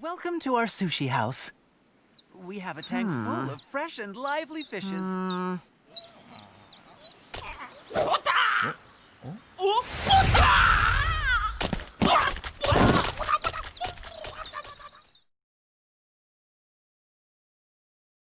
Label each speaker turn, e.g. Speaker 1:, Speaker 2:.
Speaker 1: Welcome to our sushi house. We have a tank hmm. full of fresh and lively fishes. Hmm.